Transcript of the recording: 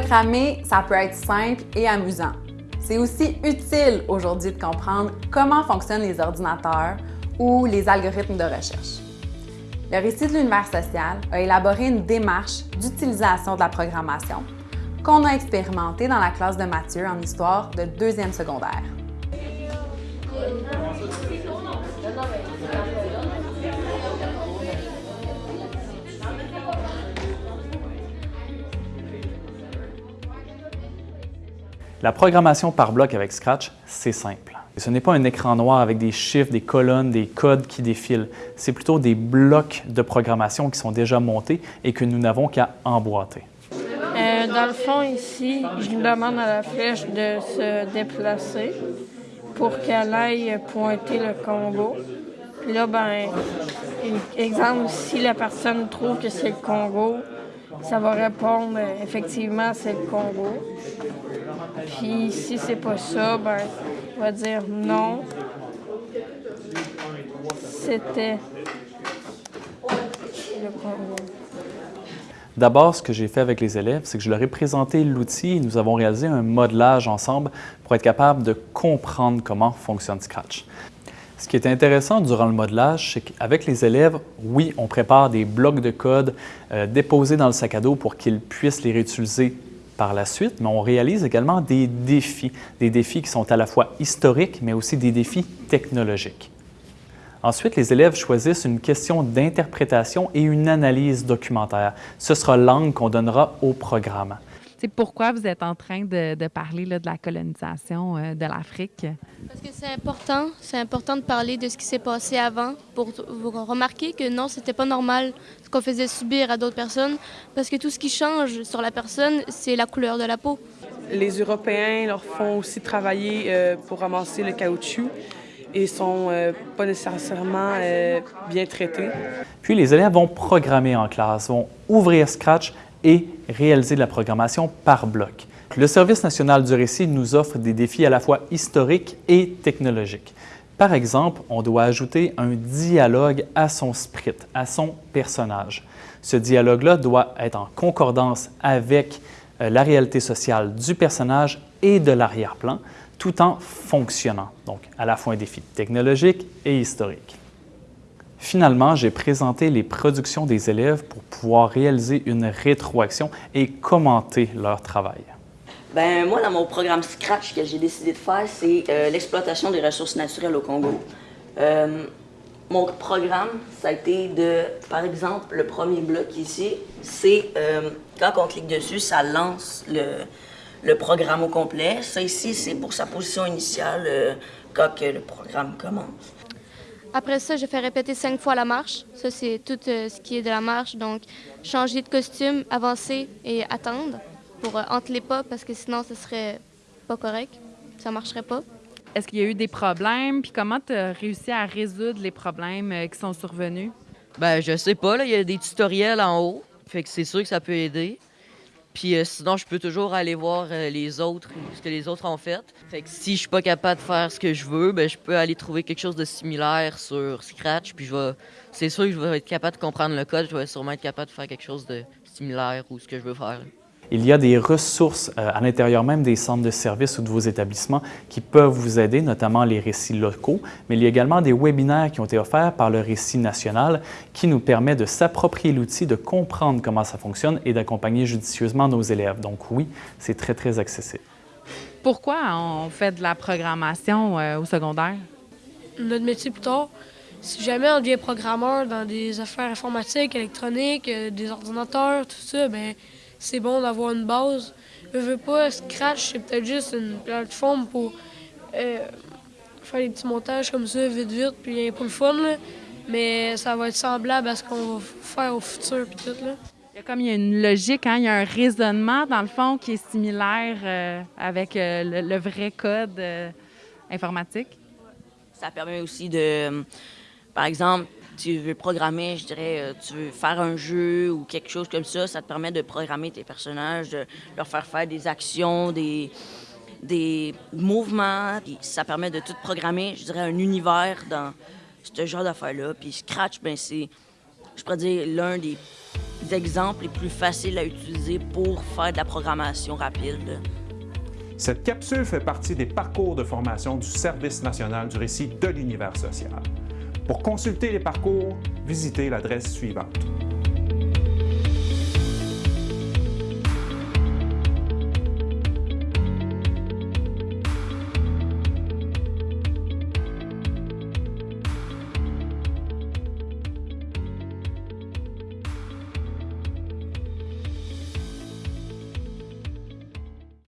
Programmer, ça peut être simple et amusant. C'est aussi utile aujourd'hui de comprendre comment fonctionnent les ordinateurs ou les algorithmes de recherche. Le récit de l'univers social a élaboré une démarche d'utilisation de la programmation qu'on a expérimentée dans la classe de Mathieu en histoire de deuxième secondaire. La programmation par bloc avec Scratch, c'est simple. Ce n'est pas un écran noir avec des chiffres, des colonnes, des codes qui défilent. C'est plutôt des blocs de programmation qui sont déjà montés et que nous n'avons qu'à emboîter. Euh, dans le fond, ici, je demande à la flèche de se déplacer pour qu'elle aille pointer le Congo. Puis là, ben, exemple, si la personne trouve que c'est le Congo, ça va répondre euh, effectivement c'est le Congo. Puis si c'est pas ça, ben, on va dire non. C'était le Congo. D'abord, ce que j'ai fait avec les élèves, c'est que je leur ai présenté l'outil et nous avons réalisé un modelage ensemble pour être capable de comprendre comment fonctionne Scratch. Ce qui est intéressant durant le modelage, c'est qu'avec les élèves, oui, on prépare des blocs de code euh, déposés dans le sac à dos pour qu'ils puissent les réutiliser par la suite, mais on réalise également des défis, des défis qui sont à la fois historiques, mais aussi des défis technologiques. Ensuite, les élèves choisissent une question d'interprétation et une analyse documentaire. Ce sera l'angle qu'on donnera au programme. C'est pourquoi vous êtes en train de, parler de la colonisation euh, de l'Afrique? Parce que c'est important. C'est important de parler de ce qui s'est passé avant pour vous remarquer que non, c'était pas normal ce qu'on faisait subir à d'autres personnes parce que tout ce qui change sur la personne, c'est la couleur de la peau. Les Européens leur font aussi travailler euh, pour ramasser le caoutchouc et sont euh, pas nécessairement bien traités. Puis les élèves vont programmer en classe, vont ouvrir Scratch et réaliser de la programmation par bloc. Le Service national du récit nous offre des défis à la fois historiques et technologiques. Par exemple, on doit ajouter un dialogue à son sprite, à son personnage. Ce dialogue-là doit être en concordance avec euh, la réalité sociale du personnage et de l'arrière-plan, tout en fonctionnant. Donc, à la fois un défi technologique et historique. Finalement, j'ai présenté les productions des élèves pour pouvoir réaliser une rétroaction et commenter leur travail. Ben moi, dans mon programme Scratch que j'ai décidé de faire, c'est euh, l'exploitation des ressources naturelles au Congo. Euh, mon programme, ça a été de, par exemple, le premier bloc ici, c'est euh, quand on clique dessus, ça lance le, programme au complet. Ça ici, c'est pour sa position initiale quand le programme commence. Après ça, je fais répéter cinq fois la marche. Ça, c'est tout euh, ce qui est de la marche. Donc, changer de costume, avancer et attendre pour euh, entre les pas parce que sinon, ce serait pas correct. Ça marcherait pas. Est-ce qu'il y a eu des problèmes? Puis comment tu as réussi à résoudre les problèmes euh, qui sont survenus? Ben, je sais pas. Là. Il y a des tutoriels en haut. Fait que c'est sûr que ça peut aider. Puis euh, sinon, je peux toujours aller voir euh, les autres, ce que les autres ont fait. Fait que si je suis pas capable de faire ce que je veux, ben je peux aller trouver quelque chose de similaire sur Scratch. Puis je vais, c'est sûr que je vais être capable de comprendre le code. Je vais sûrement être capable de faire quelque chose de similaire ou ce que je veux faire. Il y a des ressources euh, à l'intérieur même des centres de services ou de vos établissements qui peuvent vous aider, notamment les récits locaux, mais il y a également des webinaires qui ont été offerts par le Récit national qui nous permet de s'approprier l'outil, de comprendre comment ça fonctionne et d'accompagner judicieusement nos élèves. Donc oui, c'est très, très accessible. Pourquoi on fait de la programmation euh, au secondaire? Notre métier plus tard, si jamais on devient programmeur dans des affaires informatiques, électroniques, euh, des ordinateurs, tout ça, bien, c'est bon d'avoir une base. Je veux pas, Scratch, c'est peut-être juste une plateforme pour euh, faire des petits montages comme ça, vite, vite, puis pour le fun, Mais ça va être semblable à ce qu'on va faire au futur, puis tout, là. Il y a comme il y a une logique, hein? il y a un raisonnement, dans le fond, qui est similaire euh, avec euh, le, vrai code informatique. Ça permet aussi de, par exemple, tu veux programmer, je dirais, euh, tu veux faire un jeu ou quelque chose comme ça, ça te permet de programmer tes personnages, de leur faire faire des actions, des, des mouvements. Ça permet de tout programmer, je dirais, un univers dans ce genre d'affaires-là. Puis Scratch, ben c'est, je pourrais dire, l'un des exemples les plus faciles à utiliser pour faire de la programmation rapide. Cette capsule fait partie des parcours de formation du Service national du récit de l'univers social. Pour consulter les parcours, visitez l'adresse suivante.